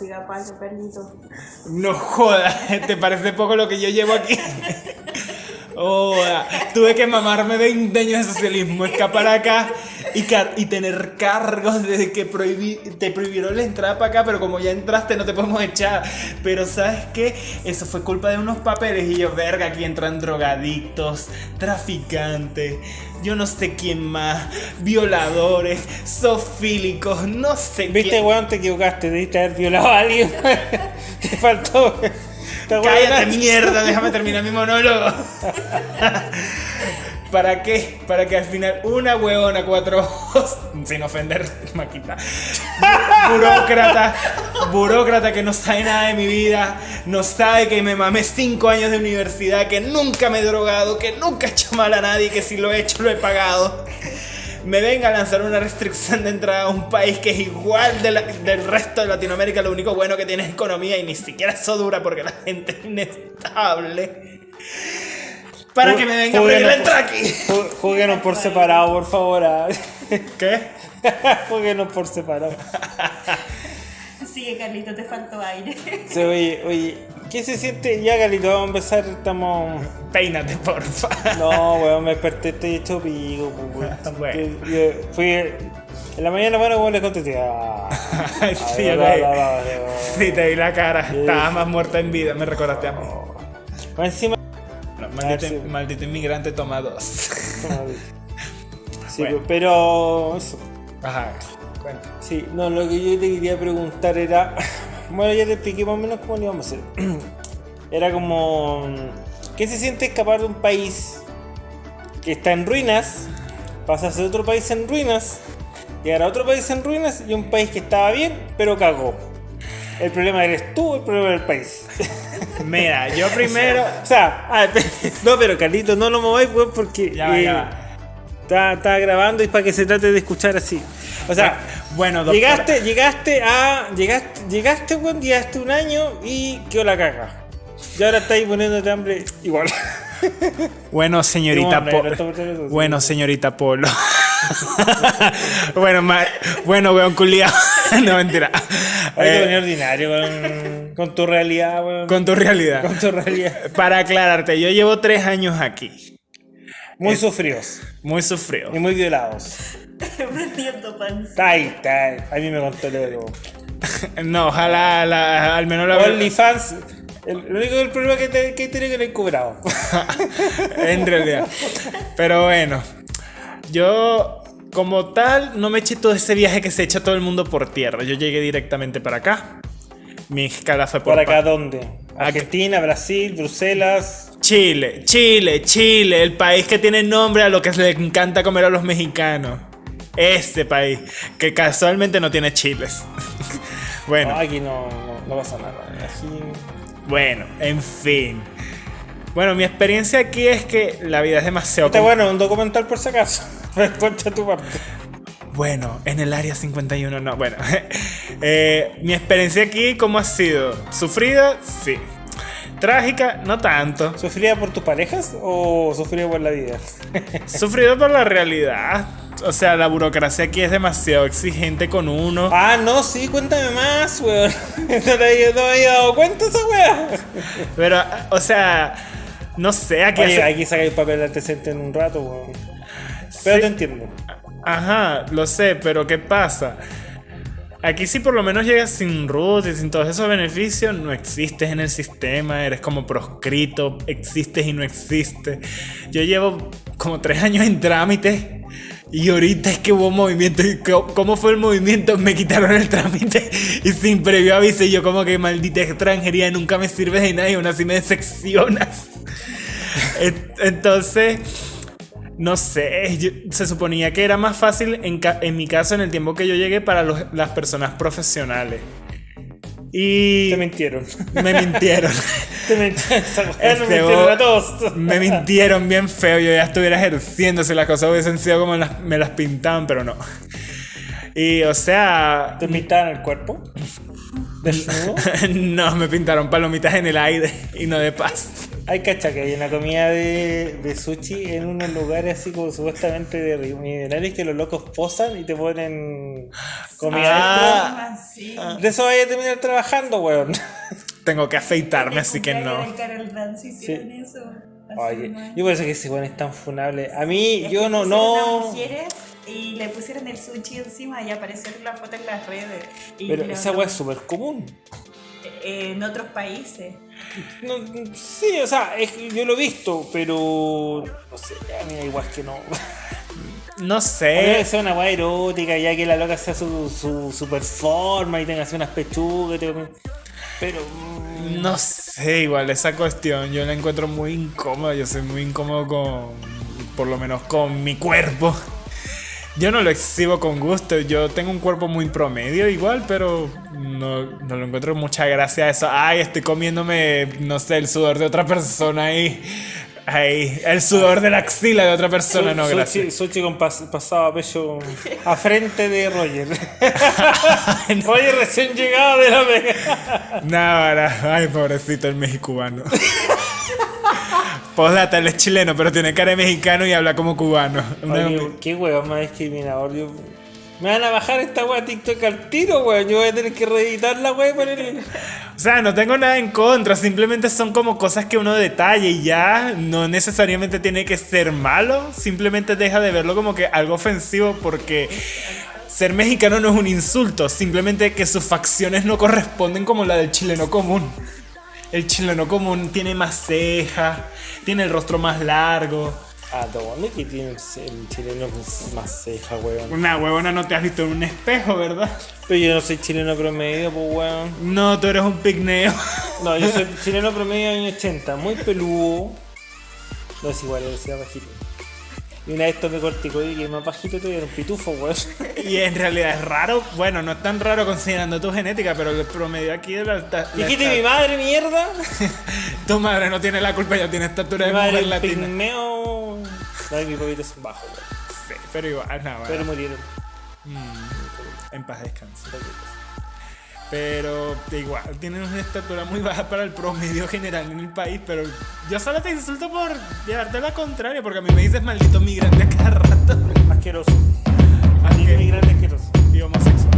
diga paso, perrito. No jodas, ¿te parece poco lo que yo llevo aquí? Oh, tuve que mamarme 20 años de socialismo, escapar acá y, y tener cargos desde que prohibí te prohibieron la entrada para acá, pero como ya entraste no te podemos echar. Pero ¿sabes qué? Eso fue culpa de unos papeles y yo, verga, aquí entran drogadictos, traficantes, yo no sé quién más, violadores, sofílicos, no sé ¿Viste, weón? Te equivocaste, debiste haber violado a alguien. te faltó. Cállate mierda, déjame terminar mi monólogo. ¿Para qué? Para que al final una hueona, cuatro ojos, sin ofender, Maquita, burócrata, burócrata que no sabe nada de mi vida, no sabe que me mamé cinco años de universidad, que nunca me he drogado, que nunca he hecho mal a nadie, que si lo he hecho lo he pagado me venga a lanzar una restricción de entrada a un país que es igual del resto de Latinoamérica, lo único bueno que tiene es economía y ni siquiera eso dura porque la gente es inestable. Para que me venga a pedir la entrada aquí. Jueguenos por separado, por favor. Ah. ¿Qué? Jueguenos por separado. Sigue, Carlito, te faltó aire. Sí, oye, oye, ¿qué se siente? Ya, Carlito, vamos a empezar, estamos... Peínate, porfa. No, weón, me desperté, estoy hecho pico, weón. bueno. fui... En la mañana, bueno, weón, le contesté. Ah, sí, sí, te vi la cara. Estaba más muerta en vida, me recordaste a mí. Bueno, encima... maldito, maldito, inmigrante toma dos. sí, pero... Eso. Ajá. Sí, no, lo que yo te quería preguntar era. Bueno, ya te expliqué más o menos cómo lo íbamos a hacer. Era como. ¿Qué se siente escapar de un país que está en ruinas? Pasarse de otro país en ruinas, llegar a otro país en ruinas y un país que estaba bien, pero cagó. El problema eres tú, el problema del país. Mira, yo primero. o sea, ah, no, pero Carlito, no lo mováis, pues, porque. Ya, ya. Eh, está, grabando y para que se trate de escuchar así. O sea, bueno, doctora. llegaste, llegaste a. Llegaste, llegaste, buen llegaste un año y quedó la caga. Y ahora estáis poniéndote hambre igual. Bueno, señorita Polo. Bueno, señorita Polo. bueno, bueno, weón culiado. no, mentira. Hay que venir ordinario con, con, tu realidad, weón. Con tu realidad. Con tu realidad. Para aclararte, yo llevo tres años aquí. Muy sufridos. Muy sufridos. Y muy violados. Prendiendo pan. Tai, tai. A mí me contó luego. no, ojalá al menos la OnlyFans. El, único el problema que, te, que tiene que le cobrado. en realidad. Pero bueno. Yo como tal, no me eché todo ese viaje que se echa todo el mundo por tierra. Yo llegué directamente para acá. Mi escala fue por. ¿Para acá dónde? Argentina, Brasil, Bruselas. Chile, Chile, Chile, el país que tiene nombre a lo que le encanta comer a los mexicanos. Este país, que casualmente no tiene chiles. bueno. aquí no, no, pasa nada. Bueno, en fin. Bueno, mi experiencia aquí es que la vida es demasiado... Está bueno, un documental por si acaso. Cuenta tu parte. Bueno, en el área 51 no. Bueno, eh, mi experiencia aquí, ¿cómo ha sido? ¿Sufrida? Sí. Trágica, no tanto. ¿Sufrida por tus parejas o sufrida por la vida? Sufrida por la realidad. O sea, la burocracia aquí es demasiado exigente con uno. Ah, no, sí, cuéntame más, weón. No me había dado cuenta esa weá. Pero, o sea, no sé, aquí. Oye, aquí saca el papel de antecedente en un rato, weón. Pero te entiendo. Ajá, lo sé, pero ¿qué pasa? Aquí si por lo menos llegas sin root y sin todos esos beneficios, no existes en el sistema, eres como proscrito, existes y no existes. Yo llevo como tres años en trámite y ahorita es que hubo movimiento. ¿Cómo fue el movimiento? Me quitaron el trámite y sin previo aviso yo como que maldita extranjería, nunca me sirves de nada y aún así me decepcionas. Entonces no sé, se suponía que era más fácil en, en, mi caso en el tiempo que yo llegué para las personas profesionales. Y... Te mintieron. Me mintieron. Te mintieron. me mintieron a todos. me mintieron bien feo. Yo ya estuviera ejerciendo si las cosas hubiesen sido como me las pintaban, pero no. Y o sea... ¿Te pintaron el cuerpo? ¿Desnudo? no, me pintaron palomitas en el aire y no de paz. Hay cacha que hay una comida de, de sushi en unos lugares así como supuestamente de río minerales que los locos posan y te ponen comida Ah. Sí. dentro. De eso vaya a terminar trabajando, weón. Tengo que afeitarme, así que no. hicieron eso. Oye, yo pienso que ese weón es tan funable. A mí, Es yo no, no. y le pusieron el sushi encima y apareció la foto en las redes. Y Pero esa weá es súper común. En otros países. No, sí, o sea, es que yo lo he visto, pero. No sé, a mí da igual que no. No sé. que sea una weá erótica, ya que la loca sea su, su, su performance y tenga así unas pechugas. Pero. mm, No sé, igual esa cuestión yo la encuentro muy incómoda. Yo soy muy incómodo con, por lo menos con mi cuerpo. Yo no lo exhibo con gusto. Yo tengo un cuerpo muy promedio igual, pero no, no lo encuentro mucha gracia a eso. Ay, estoy comiéndome, no sé, el sudor de otra persona ahí. Ay, el sudor de la axila de otra persona, Su- no, Sushi, gracias. Sushi con pas- pasado a pecho a frente de Roger. Roger recién llegado de la pega. Nada, ay, pobrecito el mexicubano. Postdata, él es chileno, pero tiene cara de mexicano y habla como cubano. Oye, qué weón más discriminador. Yo- Me van a bajar esta weá TikTok al tiro, weón. Yo voy a tener que reeditar la el. O sea, no tengo nada en contra, simplemente son como cosas que uno detalla y ya no necesariamente tiene que ser malo, simplemente deja de verlo como que algo ofensivo porque ser mexicano no es un insulto, simplemente que sus facciones no corresponden como la del chileno común. El chileno común tiene más cejas, tiene el rostro más largo. ¿A dónde que tiene el chileno más ceja, weón? Una huevona no te has visto en un espejo, ¿verdad? Pero yo no soy chileno promedio, pues weón. No, tú eres un pigmeo. No, yo soy chileno promedio de años 80, muy peludo. No es igual, yo soy bajito. Y una vez tomé corticoide que es más bajito era un pitufo, weón. Y en realidad es raro, bueno, no es tan raro considerando tu genética, pero el promedio aquí de la, alta- la Dijiste mi madre, mierda. Tu madre no tiene la culpa, ya tiene estatura Mi de madre mujer latina. pigmeo. No, y mi poquito es bajo, weón. Sí, pero igual, no, bueno, Pero murieron. en paz descanse. Pero igual, tienen una estatura muy baja para el promedio general en el país. Pero yo solo te insulto por llevarte la contraria, porque a mí me dices maldito migrante a cada rato. Asqueroso. Asqueroso. Migrante asqueroso. Y homosexual.